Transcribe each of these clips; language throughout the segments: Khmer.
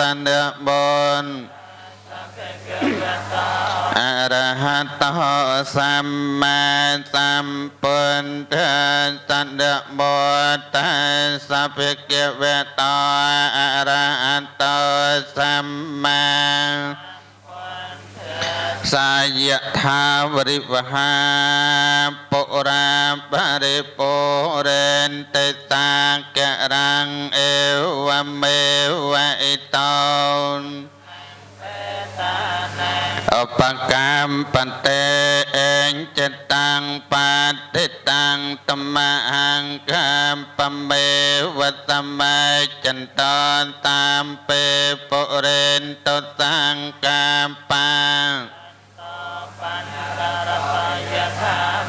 តន4អរហតោសម្មាសម្ពុទ្ធតន្តបុតសភិគវតោអរហតោសម្មា សាយថាវរិវហាពុរាបរិពុរិនតិតាករាំងអេវមេវអិតោអបកម្មបន្តេអេងចិត្តតាំង បាតិតាំងតមអង្កំបមេវតមេចន្តនតាមពេពុរិនតតាំងកាបា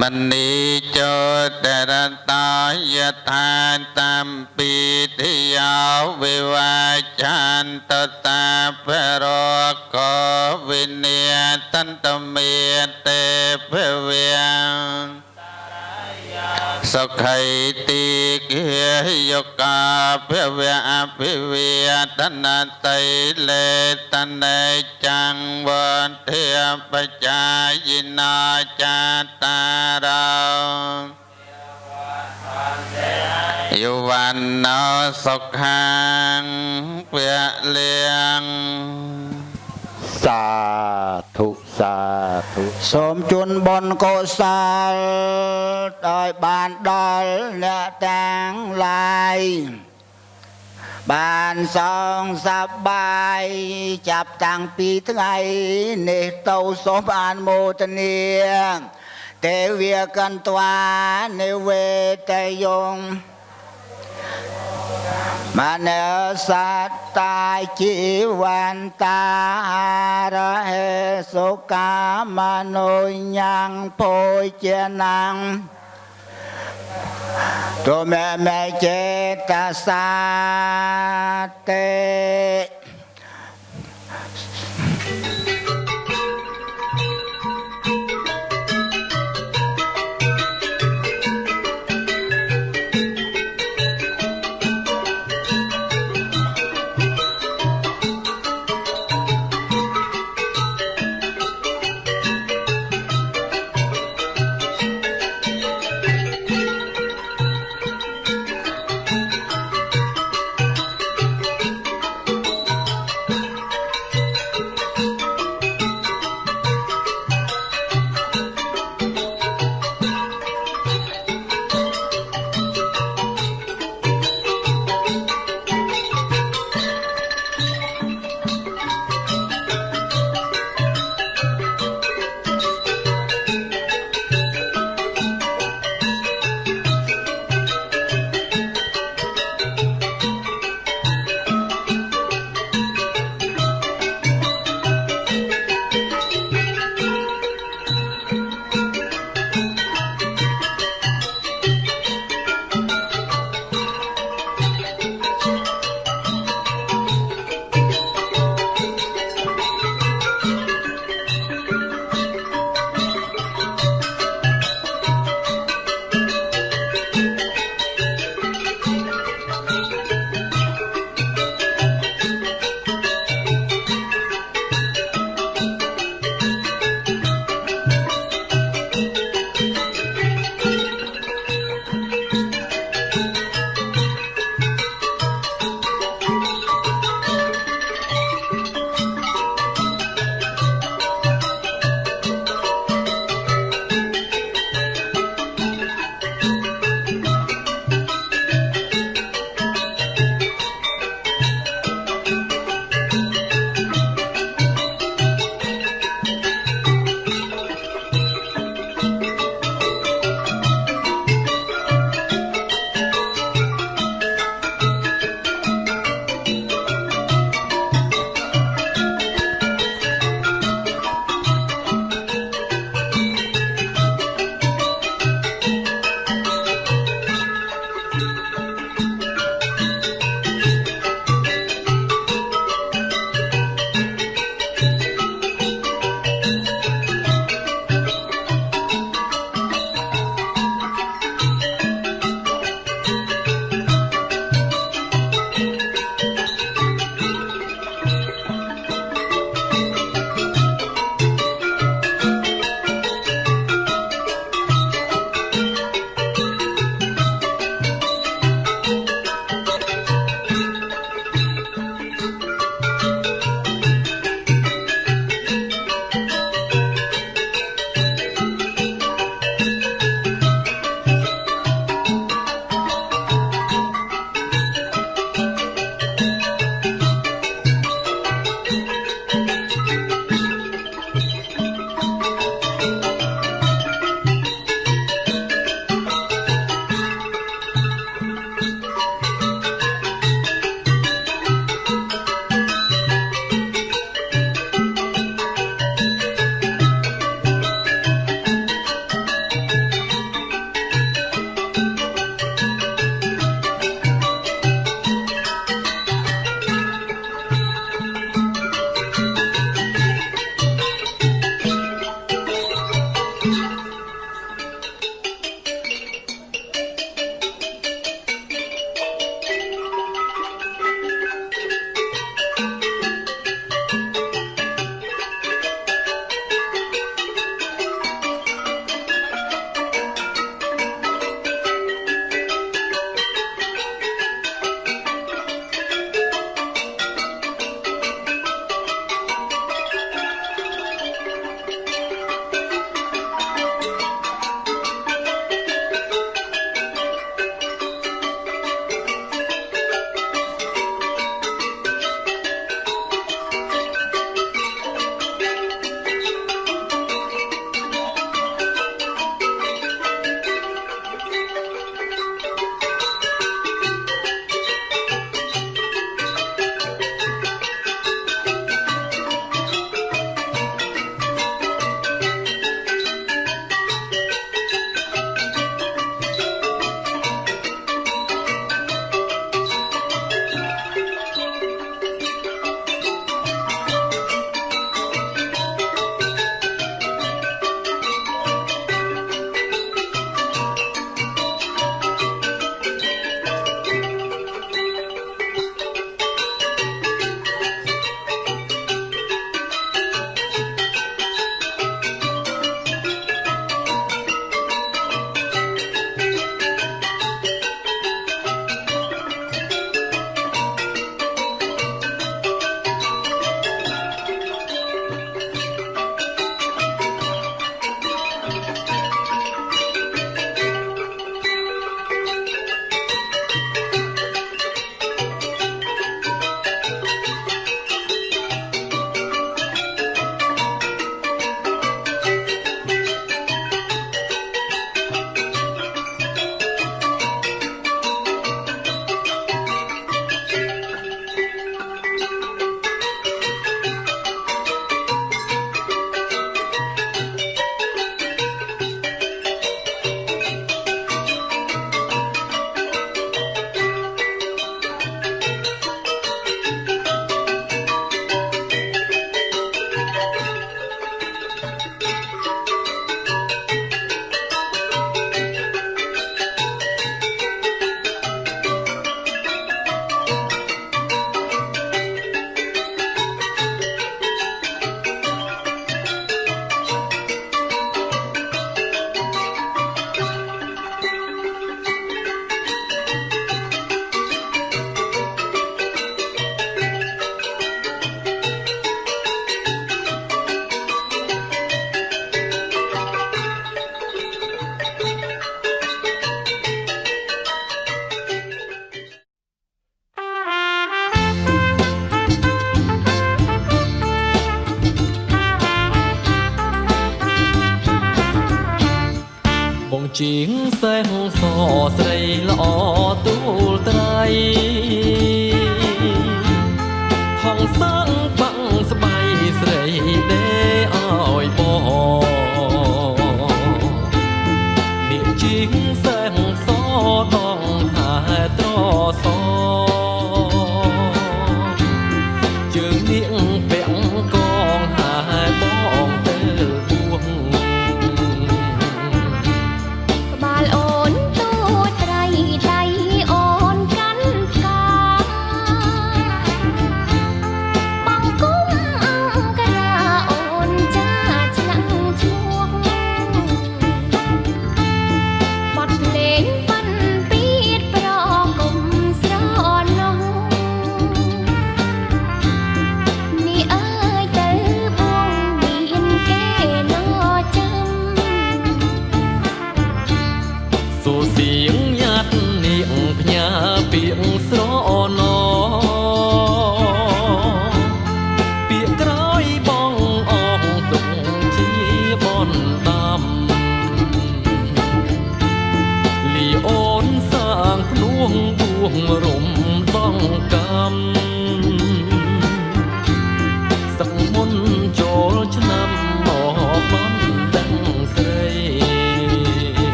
មនីចោតរតយថាតំពី តិយោវិវាចាន្តតាបរកវិនិយតន្តមេតេភវាសុខៃទីគាយកាភវៈអភិវិយតនតៃលេតនេចាំងវន្ធាបច្ចាយិណាចាតារោ យវណ្ណោសុខាងពលៀងសាធុសាធុសូមជូនបុណ្យកុសលដោយបានដល់អ្នកទាំងឡាយបានសងសប្បាយចាប់តាំងពីថ្ងៃនេះទៅសូមអនុមោទនា ទេវាកន្ត្វានិវេតយងមនសត្តាជីវន្តារហេសុកាមនោញ៉ាំងភោជាណាំងទុ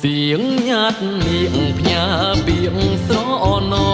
សៀងញាត់នាងផ្ញើពីងស្រអណោ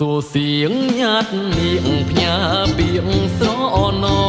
សួរសៀងញាតនាងផ្ញើពីងស្រអណោ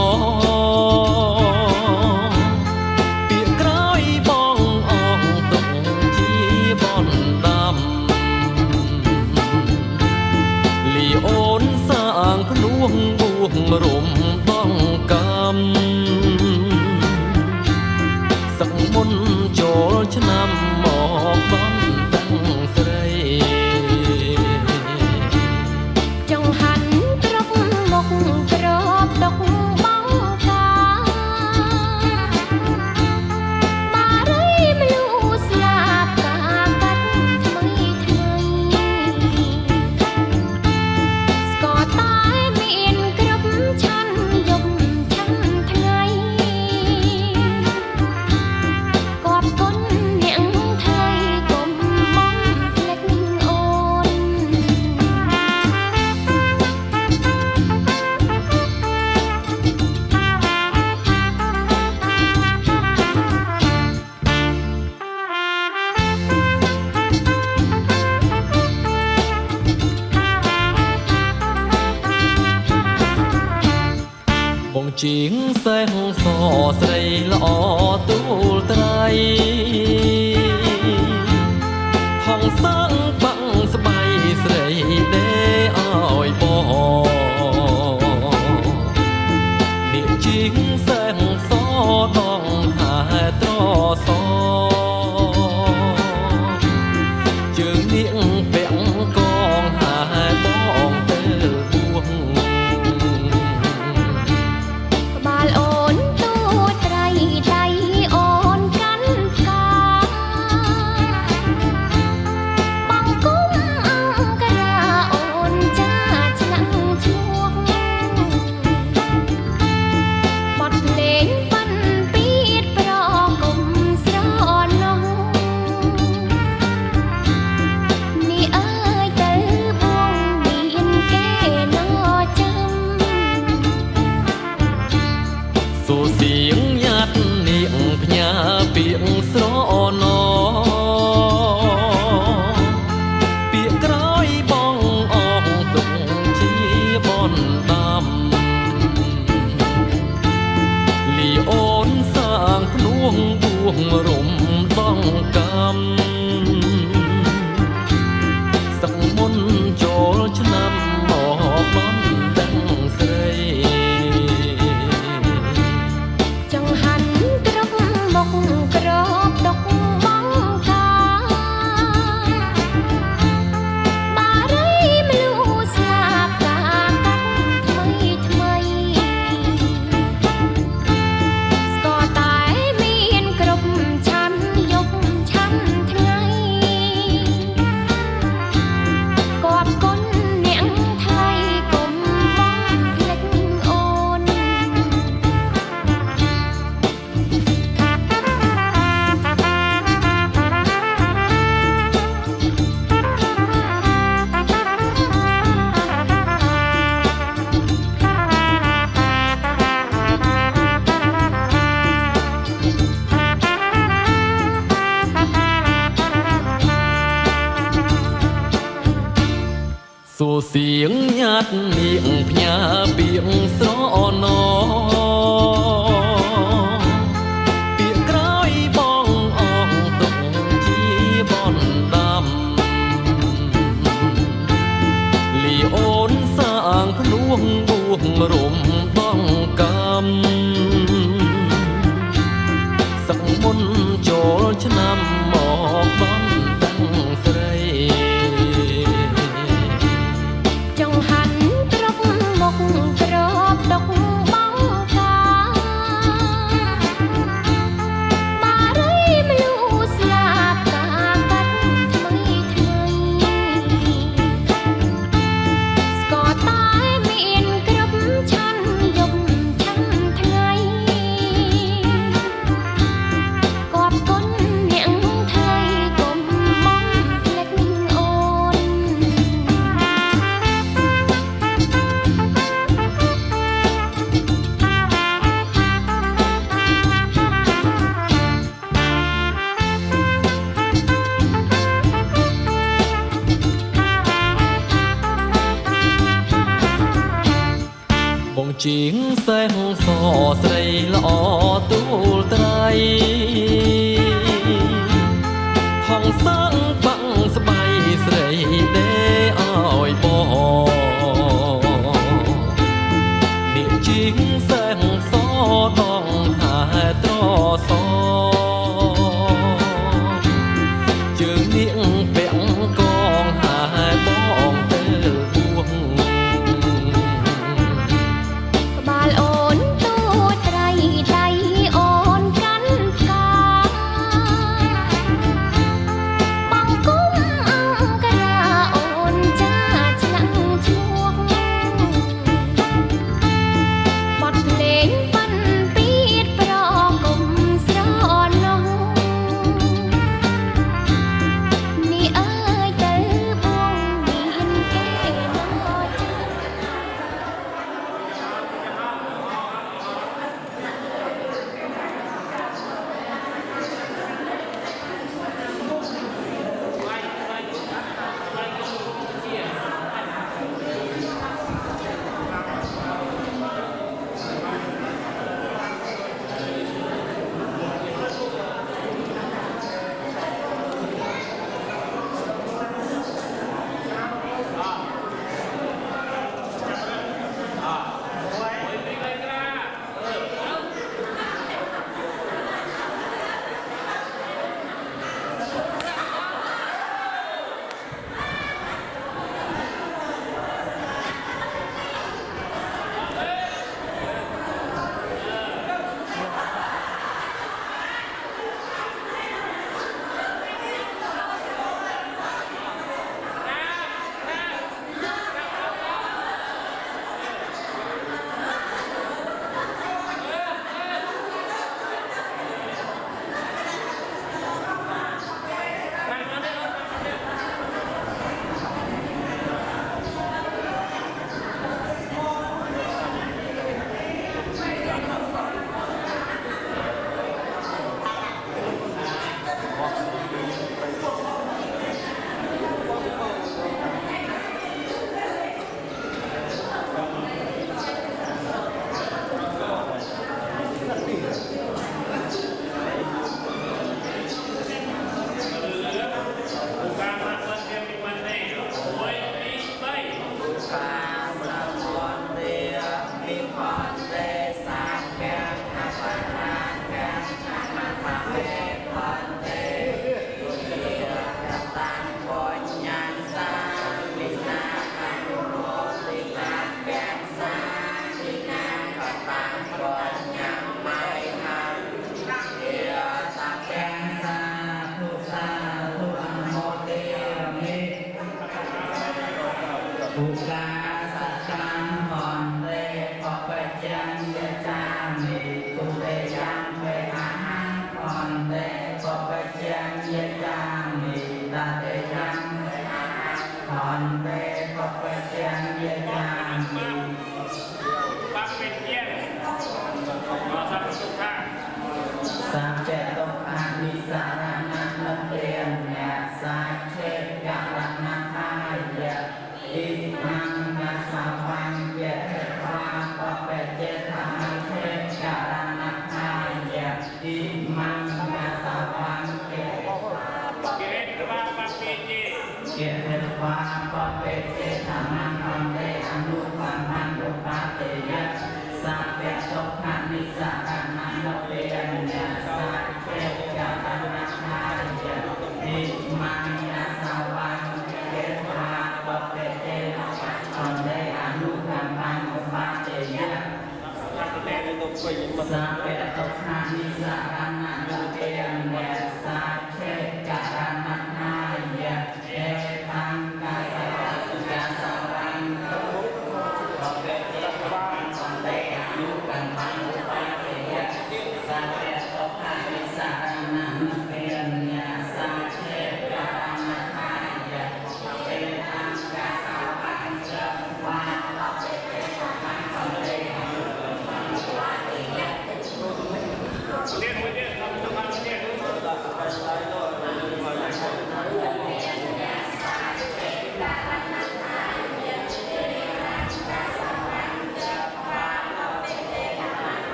สารนามั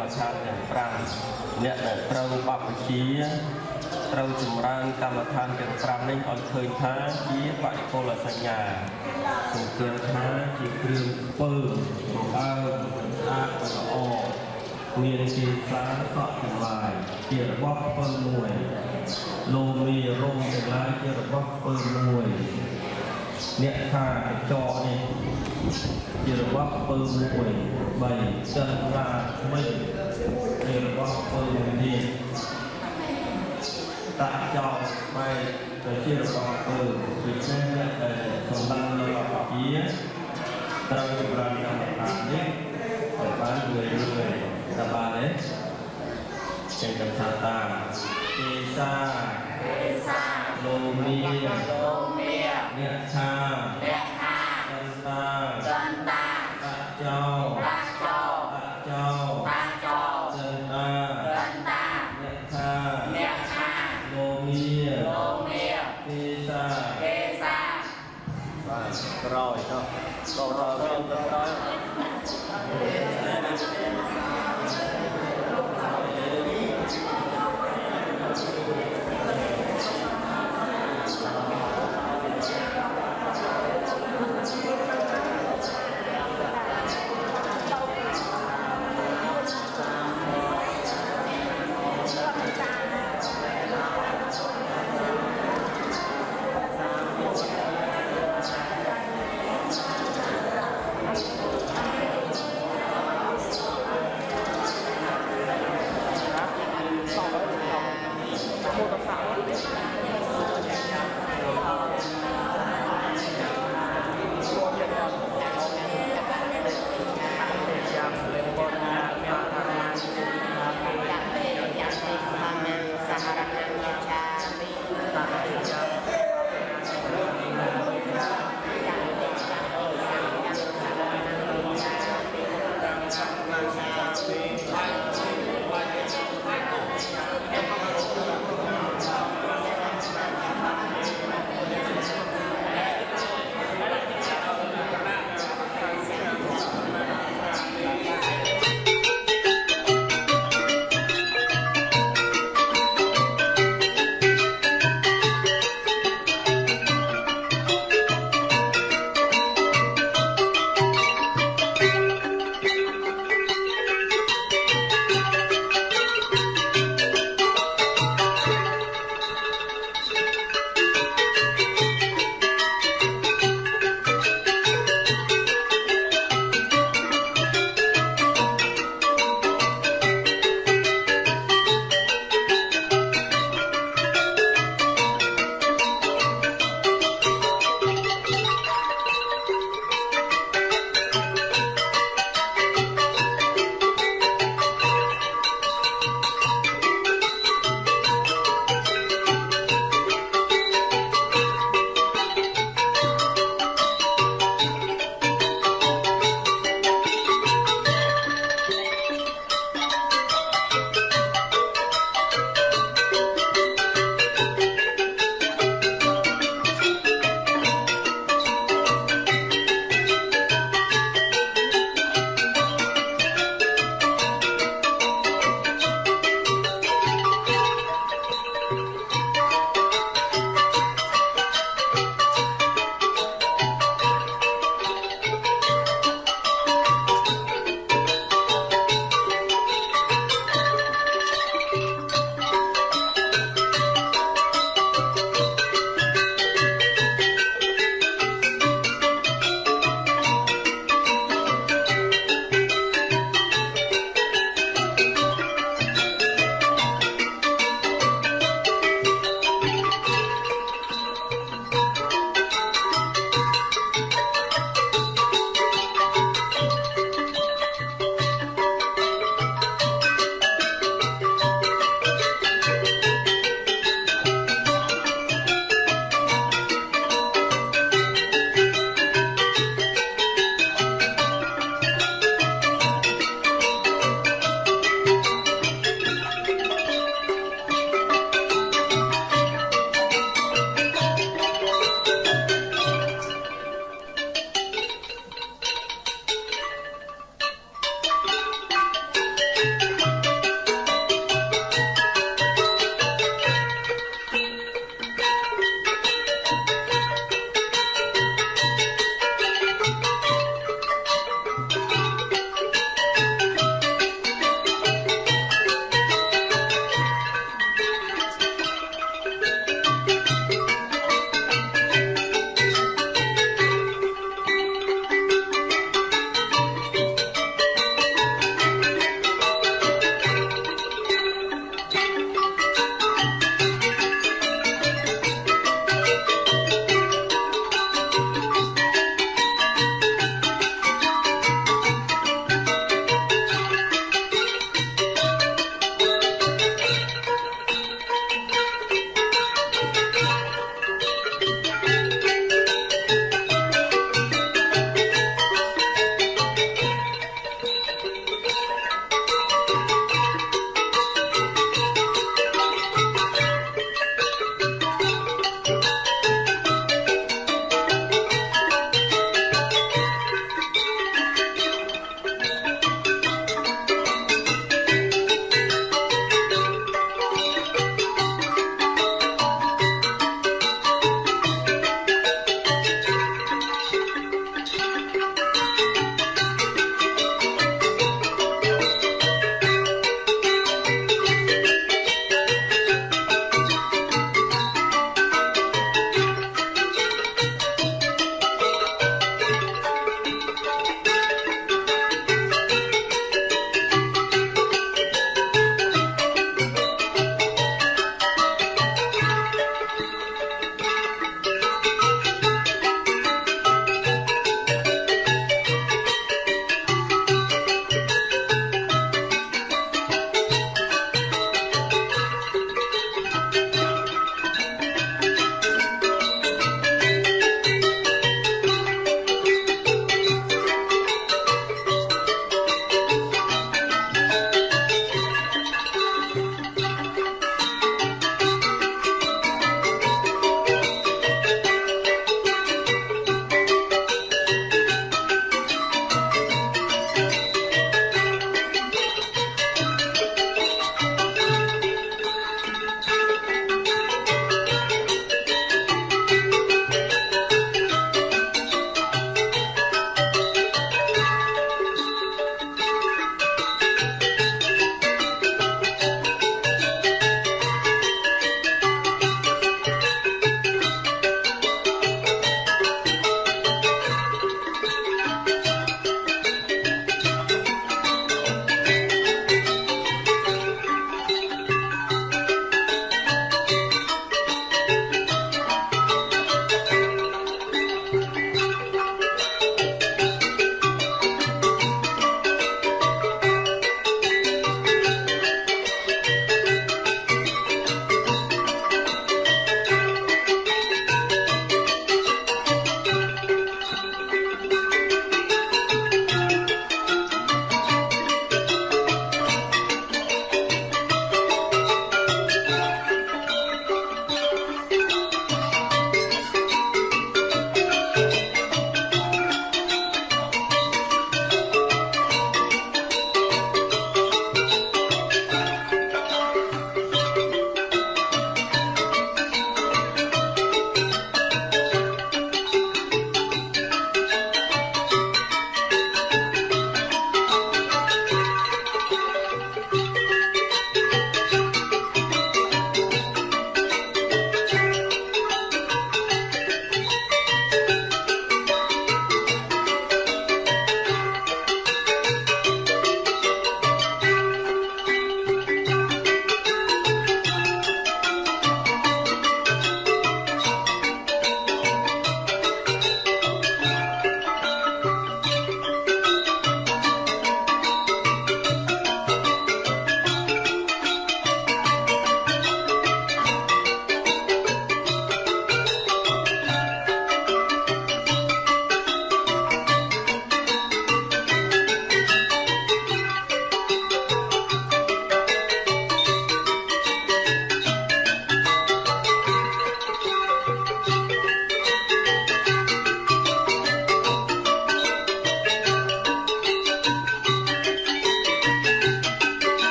បញ្ញកម្មដ្ឋានទាំង5អ្នកដែលត្រូវបព្វជិត្រូវចម្រើនកម្មដ្ឋានទាំង5នេះឲ្យឃើញថាជាបរិគលសញ្ញាសង្កេតថាជាគ្រឿងពើបើស្អាតល្អមានទីខ្លាសក់ទាំងឡាយជារបស់ពើមួយលោមីរោមទាំងឡាយជារបស់ពើមួយ អ្នកថាកញ្ចក់នេះជារបស់ពើមួយ3ចិនឡាថ្មីជារបស់ពើមួយនេះតាក់ចោលបែរទៅជារបស់ពើដូច្នេះអ្នកដែលសម្បាននៅអបជាត្រូវចម្រើនកម្មដ្ឋាននេះឲ្យបានរឿយរឿយតើបានទេចេញកំថាតាមទេសាទេសាលោមីលោមី អ្នកថាអ្នកថាច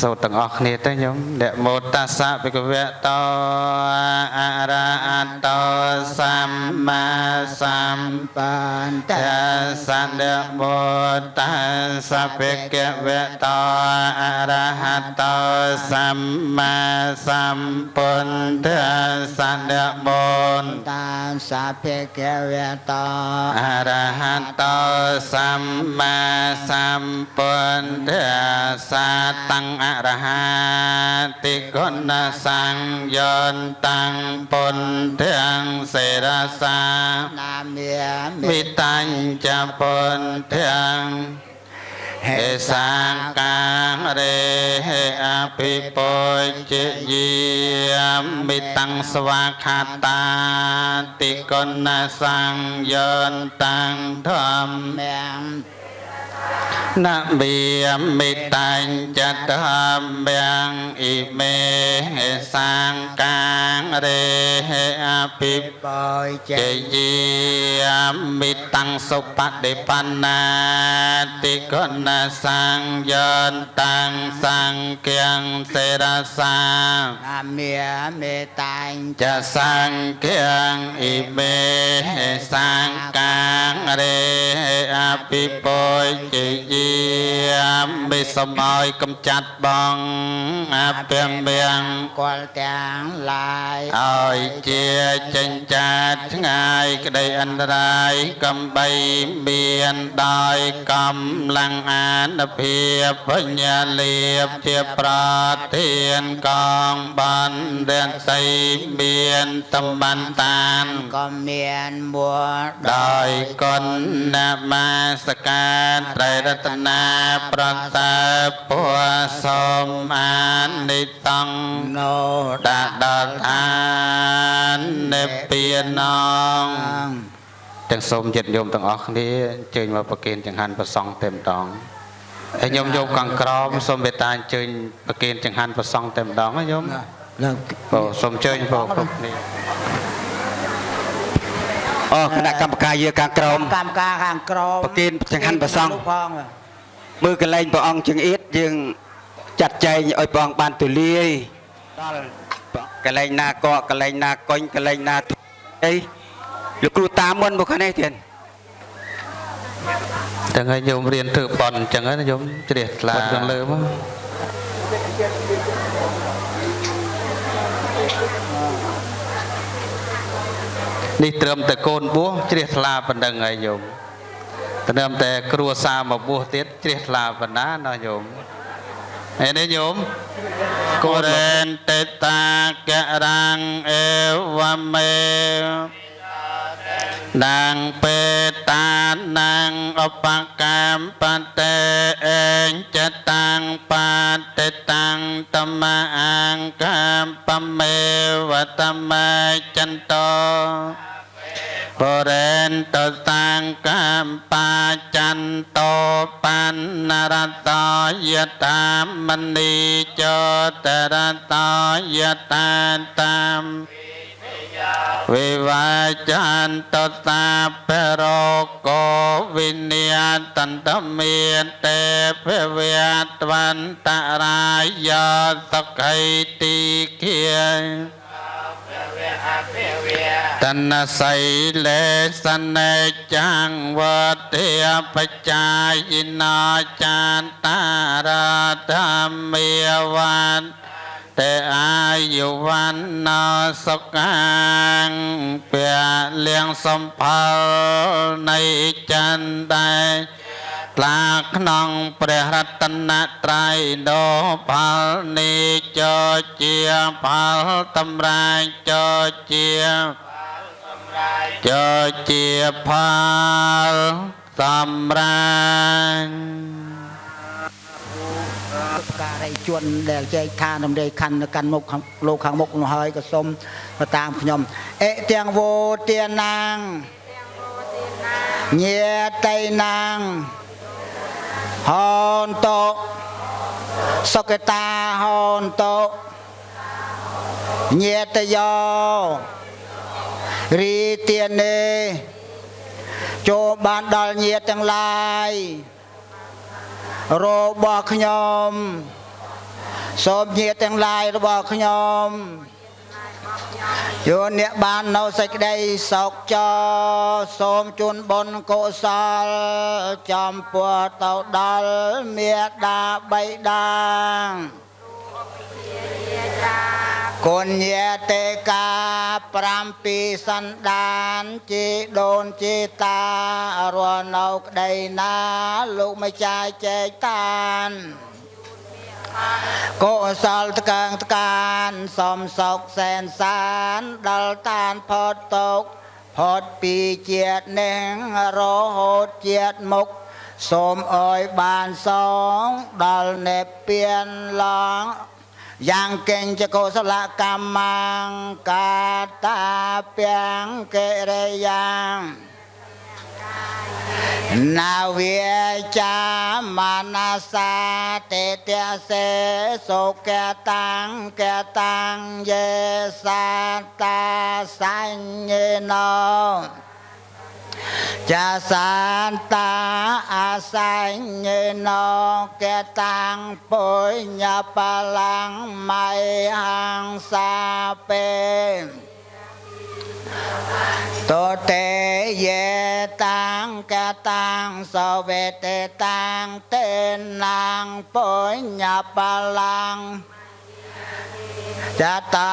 សូត្រទាំងអស់គ្នាទៅញោមនមោតាសៈភិក្ខវៈតោអរហតោសម្មាសម្ពុបានតទ្ធិសន្តមោតាសៈភិក្ខវៈតោអរហតោសម្មាសម្ពុទ្ធិសន្តមោតាសាភេកវៈតោអរហតោសម្មាសម្ពុទ្ធិសាតੰអរហតិគុណសង្យន្តੰពុទ្ធិអង្សេរសាណាមាមិវិតញ្ចពុទ្ធិអង្ហេសាការេហេអភិពុជយាមិតੰស្វាខាតាតិគុណសង្យន្តੰធម្ម មាំនមីមិតាញ់ចតមយ៉ាងអ៊ីមេសាងកាងរេអភិបបយចេជយាមិតੰសុបតិបណ្ណាតិគុណសង្យន្តੰសង្ឃាសេរសាណាមាមេតាញ់ចសង្ឃាអ៊ីមេសាងកាងរេអភិពុជយាមិសមឲ្យកំចាត់បងអភិមៀងគាល់ទាំងឡាយឲ្យជាចិញ្ចាតឆ្ងាយក្តីអន្តរាយកំបីមានដោយកម្លាំងអានភាពបញ្ញាលៀបជាប្រធានកងបានរានសីមានតំបានតានក៏មានមួលដោយគុណនមាសការត្រៃរតនាប្រតាពុសូមអានិតង្ណូដាក់ដល់ឋាននិព្វានងទាំងសូមចិត្តញោមទាំងអស់គ្នាអញ្ជើញមកប្រគេនចង្ហាន់ប្រសង់តែម្ដងហើយញោមយកកង្ក្រមសូមមេត្តាអញ្ជើញប្រគេនចង្ហាន់ប្រសង់តែម្ដងណាញោមឡើងបងសូមអញ្ជើញបងគ្រប់គ្នា អូគណៈកម្មការយាការក្រមកម្មការខាងក្រមប្រគេនចង្ហាន់ព្រះសង្ឃផងមើលកលែងព្រះអង្គចង្អៀតយើងចាត់ចែងឲ្យព្រះអង្គបានទូលាយដល់កលែងណាកកកលែងណាកុញកលែងណាទូអីលោកគ្រូតាមមុនមកខាងនេះទៀតទាំងឲ្យញោមរៀនធ្វើបន់អញ្ចឹងណាញោមជ្រះថ្លាខាងលើមក នេះត្រឹមតែកូនបួសជ្រះថ្លាប៉ុណ្្នឹងហើយញោមត្រឹមតែគ្រួសារមកបួសទៀតជ្រះថ្លាប៉ុណ្ណាណាញោមហើយនេះញោមកូរេនតេតាករាំងអេវមេនាងពេតានាងឧបកម្មបតេអេងចតាំងបតិតាំងតមអង្គកម្មបមេវតមេចន្តោ បរេនតតាំងកម្មបាចន្តោបណ្ណរតយតាមនីចតរតយតាតាមវិវាចន្តតាបរោកោវិញ្ញាតន្តមានទេពវតវន្តរាយសុខៃទីគិយ តនសីលេសនេចាំងវតិបច្ចាយិណោចានតារធម្មាវានតែអាយុវណ្ណោសុខាងពលៀងសំផលនៃចន្ទដែរ ថ្លាក្នុងព្រះរតនត្រ័យដោផលនេះចោជាផលតម្រាយចោជាចោជាផលសម្រាប់ការីជនដែលចែកឋានរំលែកខណ្ឌនៅកាន់មុខខាងលោកខាងមុខនោះហើយក៏សូមទៅតាមខ្ញុំអេទាំងវោទានាងញាតៃនាង ហនតោសុកតាហនតោញាតយោរីទានេចូលបានដល់ញាតទាំងឡាយរបស់ខ្ញុំសូមញាតិទាំងឡាយរបស់ខ្ញុំ យោអ្នកបាននៅសេចក្តីសុខចរសូមជូនបុណ្យកុសលចំពោះទៅដល់មេដាបៃតាគុណញាតិកា7សន្តានជីដូនជីតារស់នៅក្តីណា លោកម្ចាស់ចែកតាន កុសលតកាងតកានសំសុកសែនសានដល់តានផុតទុកផុតពីជាតិនេះរហូតជាតិមុខសូមអើយបានសងដល់នេពៀនឡងយ៉ាងកេងចកុសលកម្មកាតាពាំងកិរិយ៉ា ងនាវាចាមានាសាទេតសេសុកតាំងកតាំងយេសាតាសញ្ញេណោចាសានតាអាសញ្ញេណោកតាំ ងពុញ្ញបលាំងមៃហង្សាពេតតេយេតាំងកតាំងសវេតេតាំងតេណាងពុញ្ញបលាំងចតា